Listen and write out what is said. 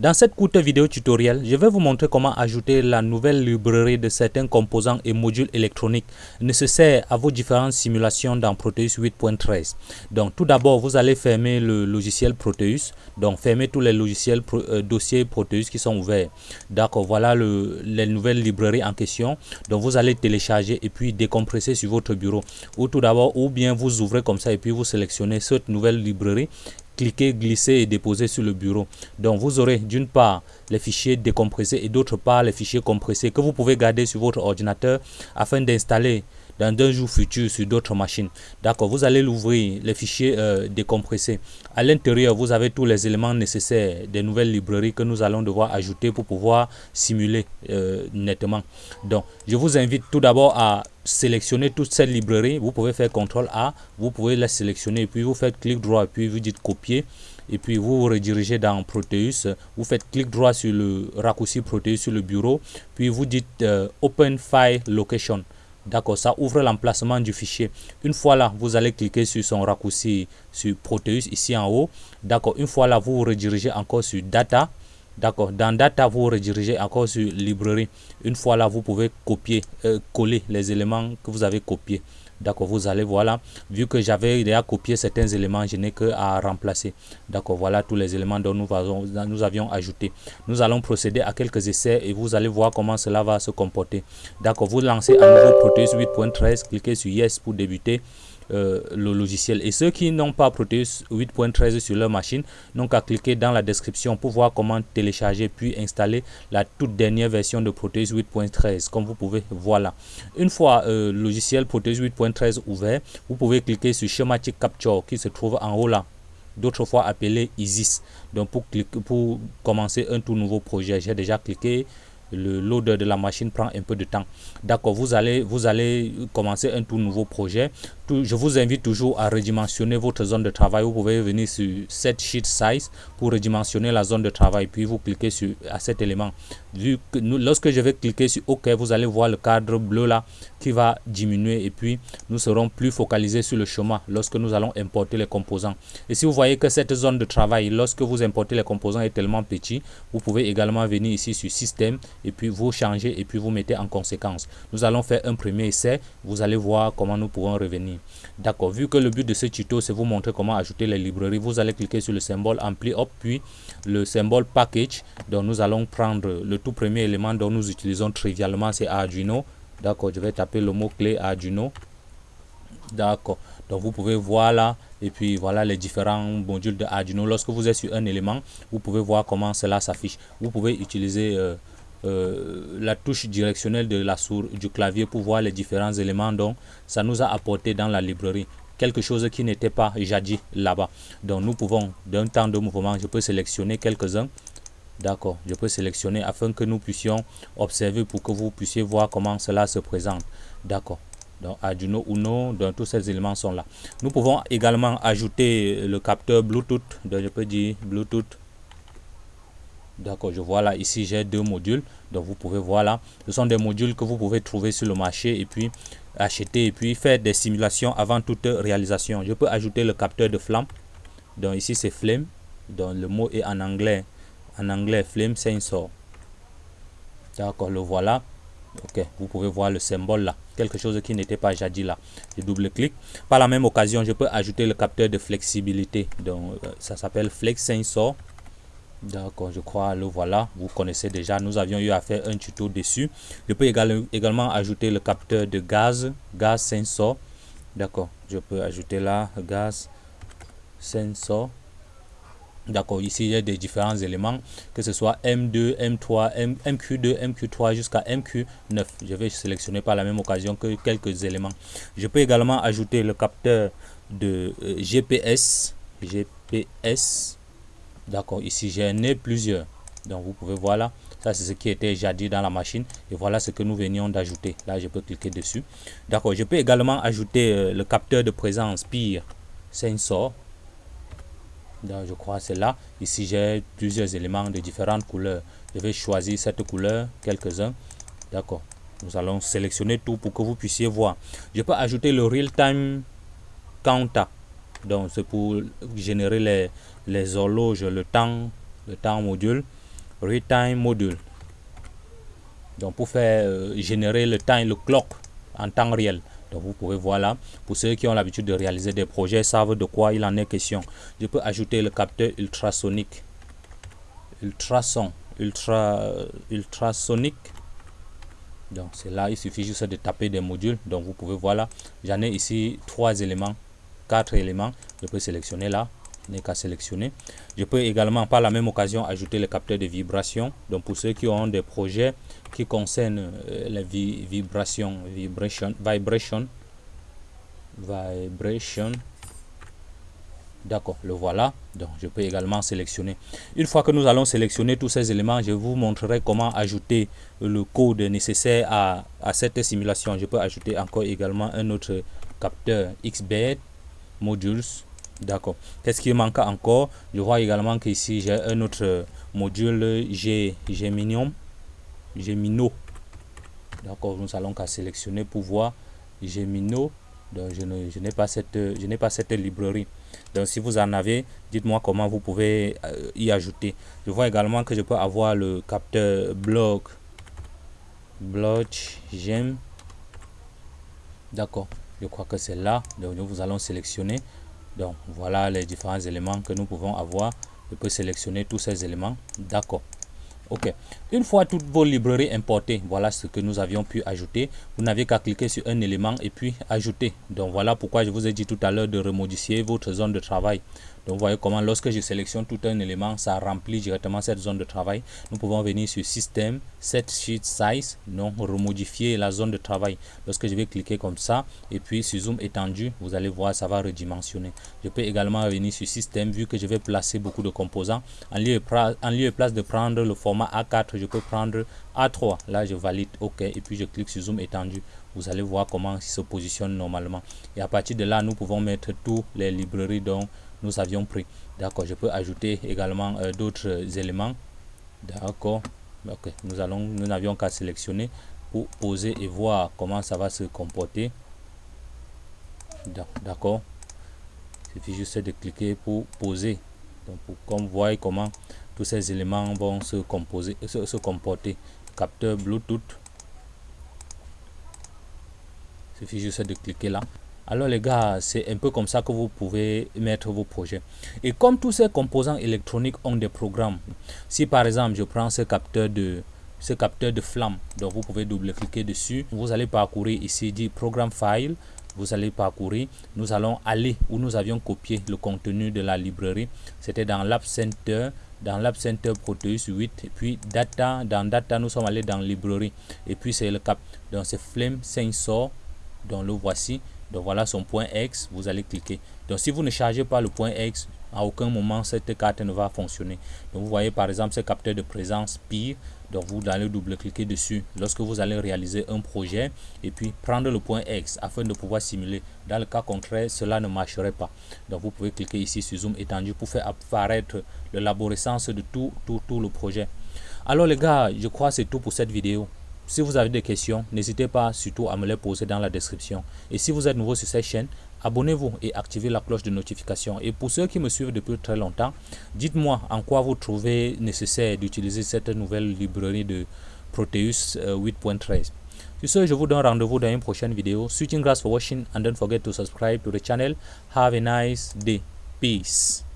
Dans cette courte vidéo tutoriel, je vais vous montrer comment ajouter la nouvelle librairie de certains composants et modules électroniques nécessaires à vos différentes simulations dans Proteus 8.13. Donc tout d'abord, vous allez fermer le logiciel Proteus. Donc fermer tous les logiciels euh, dossiers Proteus qui sont ouverts. D'accord, voilà le, les nouvelles librairies en question. Donc vous allez télécharger et puis décompresser sur votre bureau. Ou tout d'abord, ou bien vous ouvrez comme ça et puis vous sélectionnez cette nouvelle librairie cliquez, glisser et déposer sur le bureau. Donc vous aurez d'une part les fichiers décompressés et d'autre part les fichiers compressés que vous pouvez garder sur votre ordinateur afin d'installer dans un jour futur sur d'autres machines. D'accord, vous allez l'ouvrir, les fichiers euh, décompressés. À l'intérieur, vous avez tous les éléments nécessaires des nouvelles librairies que nous allons devoir ajouter pour pouvoir simuler euh, nettement. Donc, je vous invite tout d'abord à sélectionner toute cette librairie. Vous pouvez faire CTRL A, vous pouvez la sélectionner, puis vous faites clic droit, puis vous dites copier et puis vous vous redirigez dans Proteus, vous faites clic droit sur le raccourci Proteus sur le bureau, puis vous dites euh, Open File Location. D'accord, ça ouvre l'emplacement du fichier. Une fois là, vous allez cliquer sur son raccourci sur Proteus ici en haut. D'accord, une fois là, vous vous redirigez encore sur Data. D'accord, dans Data, vous vous redirigez encore sur Librairie. Une fois là, vous pouvez copier, euh, coller les éléments que vous avez copiés. D'accord, vous allez voilà, vu que j'avais déjà copié certains éléments, je n'ai que à remplacer. D'accord, voilà tous les éléments dont nous, nous avions ajouté. Nous allons procéder à quelques essais et vous allez voir comment cela va se comporter. D'accord, vous lancez à nouveau Proteus 8.13, cliquez sur Yes pour débuter. Euh, le logiciel. Et ceux qui n'ont pas Proteus 8.13 sur leur machine n'ont qu'à cliquer dans la description pour voir comment télécharger puis installer la toute dernière version de Proteus 8.13 comme vous pouvez voir là. Une fois euh, le logiciel Proteus 8.13 ouvert, vous pouvez cliquer sur Schematic Capture qui se trouve en haut là d'autres fois appelé ISIS. Donc pour, cliquer, pour commencer un tout nouveau projet, j'ai déjà cliqué le loader de la machine prend un peu de temps. D'accord, vous allez, vous allez commencer un tout nouveau projet. je vous invite toujours à redimensionner votre zone de travail. Vous pouvez venir sur Set Sheet Size pour redimensionner la zone de travail. Puis vous cliquez sur à cet élément. Vu que lorsque je vais cliquer sur OK, vous allez voir le cadre bleu là qui va diminuer. Et puis nous serons plus focalisés sur le chemin lorsque nous allons importer les composants. Et si vous voyez que cette zone de travail, lorsque vous importez les composants est tellement petit, vous pouvez également venir ici sur Système et puis vous changez et puis vous mettez en conséquence. Nous allons faire un premier essai, vous allez voir comment nous pouvons revenir. D'accord, vu que le but de ce tuto c'est vous montrer comment ajouter les librairies, vous allez cliquer sur le symbole Ampli Up puis le symbole Package. Donc nous allons prendre le tout premier élément dont nous utilisons trivialement c'est Arduino. D'accord, je vais taper le mot clé Arduino. D'accord, donc vous pouvez voir là et puis voilà les différents modules de Arduino. Lorsque vous êtes sur un élément, vous pouvez voir comment cela s'affiche. Vous pouvez utiliser euh, euh, la touche directionnelle de la souris du clavier pour voir les différents éléments. Dont ça nous a apporté dans la librairie quelque chose qui n'était pas jadis là-bas. Donc nous pouvons d'un temps de mouvement je peux sélectionner quelques-uns. D'accord je peux sélectionner afin que nous puissions observer pour que vous puissiez voir comment cela se présente. D'accord. Donc Arduino Uno, donc tous ces éléments sont là. Nous pouvons également ajouter le capteur Bluetooth, donc je peux dire Bluetooth D'accord, je vois là, ici j'ai deux modules. Donc vous pouvez voir là, ce sont des modules que vous pouvez trouver sur le marché et puis acheter et puis faire des simulations avant toute réalisation. Je peux ajouter le capteur de flamme. Donc ici c'est flame. Donc le mot est en anglais. En anglais, flame sensor. D'accord, le voilà. Ok, vous pouvez voir le symbole là. Quelque chose qui n'était pas jadis là. Je double-clique. Par la même occasion, je peux ajouter le capteur de flexibilité. Donc euh, ça s'appelle Flex Sensor. D'accord, je crois, le voilà, vous connaissez déjà, nous avions eu à faire un tuto dessus. Je peux également ajouter le capteur de gaz, gaz sensor. D'accord, je peux ajouter là, gaz sensor. D'accord, ici il y a des différents éléments, que ce soit M2, M3, MQ2, MQ3 jusqu'à MQ9. Je vais sélectionner par la même occasion que quelques éléments. Je peux également ajouter le capteur de euh, GPS, GPS, D'accord, ici j'ai né plusieurs. Donc vous pouvez voir là, ça c'est ce qui était jadis dans la machine. Et voilà ce que nous venions d'ajouter. Là, je peux cliquer dessus. D'accord, je peux également ajouter euh, le capteur de présence PIR Sensor. Donc, je crois c'est là. Ici, j'ai plusieurs éléments de différentes couleurs. Je vais choisir cette couleur, quelques-uns. D'accord. Nous allons sélectionner tout pour que vous puissiez voir. Je peux ajouter le Real Time Counter. Donc, c'est pour générer les, les horloges, le temps, le temps module. retime module. Donc pour faire euh, générer le temps, le clock en temps réel. Donc vous pouvez voir là, pour ceux qui ont l'habitude de réaliser des projets, savent de quoi il en est question. Je peux ajouter le capteur ultrasonique. Ultrason, ultra, ultrasonique. Donc c'est là, il suffit juste de taper des modules. Donc vous pouvez voir là, j'en ai ici trois éléments, quatre éléments. Je peux sélectionner là, n'est qu'à sélectionner. Je peux également par la même occasion ajouter le capteur de vibration. Donc pour ceux qui ont des projets qui concernent euh, les vibrations, vibration, vibration, vibration. D'accord, le voilà. Donc je peux également sélectionner. Une fois que nous allons sélectionner tous ces éléments, je vous montrerai comment ajouter le code nécessaire à, à cette simulation. Je peux ajouter encore également un autre capteur XBED modules D'accord. Qu'est-ce qui manque encore? Je vois également qu'ici, j'ai un autre module G, Geminium. Gemino. D'accord, nous allons qu'à sélectionner pour voir Gemino. Donc, je n'ai pas, cette, je pas cette librairie. Donc, si vous en avez, dites-moi comment vous pouvez euh, y ajouter. Je vois également que je peux avoir le capteur blog. Blog, Gem. D'accord, je crois que c'est là. Donc, nous allons sélectionner. Donc voilà les différents éléments que nous pouvons avoir. Je peux sélectionner tous ces éléments. D'accord. Ok. Une fois toutes vos librairies importées, voilà ce que nous avions pu ajouter. Vous n'avez qu'à cliquer sur un élément et puis ajouter. Donc voilà pourquoi je vous ai dit tout à l'heure de remodifier votre zone de travail. Donc vous voyez comment lorsque je sélectionne tout un élément, ça remplit directement cette zone de travail. Nous pouvons venir sur Système, Set Sheet Size, non, remodifier la zone de travail. Lorsque je vais cliquer comme ça, et puis sur Zoom étendu, vous allez voir, ça va redimensionner. Je peux également venir sur Système, vu que je vais placer beaucoup de composants. En lieu, en lieu et place de prendre le format A4, je peux prendre A3. Là, je valide OK, et puis je clique sur Zoom étendu. Vous allez voir comment il se positionne normalement. Et à partir de là, nous pouvons mettre toutes les librairies dont nous avions pris. D'accord, je peux ajouter également euh, d'autres éléments. D'accord, ok, nous allons, nous n'avions qu'à sélectionner pour poser et voir comment ça va se comporter. D'accord, il suffit juste de cliquer pour poser. Donc, pour qu'on voit comment tous ces éléments vont se composer, se, se comporter. Capteur Bluetooth. Il suffit juste de cliquer là. Alors les gars, c'est un peu comme ça que vous pouvez mettre vos projets. Et comme tous ces composants électroniques ont des programmes, si par exemple je prends ce capteur de ce capteur de flamme, donc vous pouvez double-cliquer dessus, vous allez parcourir ici dit programme file, vous allez parcourir, nous allons aller où nous avions copié le contenu de la librairie, c'était dans l'App Center, dans l'App Center Proteus 8 et puis data dans data nous sommes allés dans librairie. Et puis c'est le cap donc c'est flame sensor donc le voici donc voilà son point X, vous allez cliquer. Donc si vous ne chargez pas le point X, à aucun moment cette carte ne va fonctionner. Donc vous voyez par exemple ce capteur de présence pire. Donc vous allez double-cliquer dessus lorsque vous allez réaliser un projet et puis prendre le point X afin de pouvoir simuler. Dans le cas contraire, cela ne marcherait pas. Donc vous pouvez cliquer ici sur zoom étendu pour faire apparaître l'arborescence de tout, tout, tout le projet. Alors les gars, je crois que c'est tout pour cette vidéo. Si vous avez des questions, n'hésitez pas surtout à me les poser dans la description. Et si vous êtes nouveau sur cette chaîne, abonnez-vous et activez la cloche de notification. Et pour ceux qui me suivent depuis très longtemps, dites-moi en quoi vous trouvez nécessaire d'utiliser cette nouvelle librairie de Proteus 8.13. Euh, sur ce, je vous donne rendez-vous dans une prochaine vidéo. Switching grass for watching and don't forget to subscribe to the channel. Have a nice day. Peace.